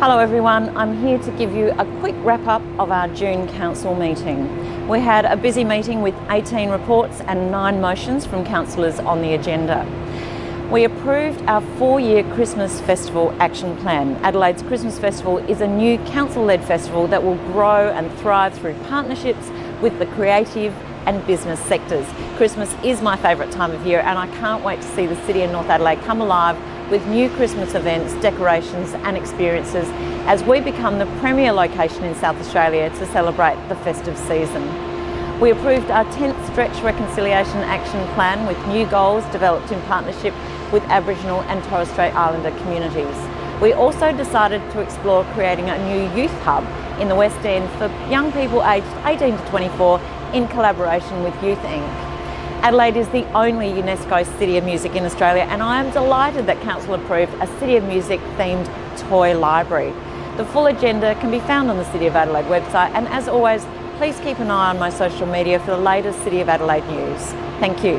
Hello everyone, I'm here to give you a quick wrap up of our June Council meeting. We had a busy meeting with 18 reports and 9 motions from councillors on the agenda. We approved our four-year Christmas Festival action plan. Adelaide's Christmas Festival is a new council-led festival that will grow and thrive through partnerships with the creative and business sectors. Christmas is my favourite time of year and I can't wait to see the city of North Adelaide come alive with new Christmas events, decorations and experiences as we become the premier location in South Australia to celebrate the festive season. We approved our 10th Stretch Reconciliation Action Plan with new goals developed in partnership with Aboriginal and Torres Strait Islander communities. We also decided to explore creating a new youth hub in the West End for young people aged 18 to 24 in collaboration with Youth Inc. Adelaide is the only UNESCO City of Music in Australia and I am delighted that Council approved a City of Music themed toy library. The full agenda can be found on the City of Adelaide website and as always, please keep an eye on my social media for the latest City of Adelaide news. Thank you.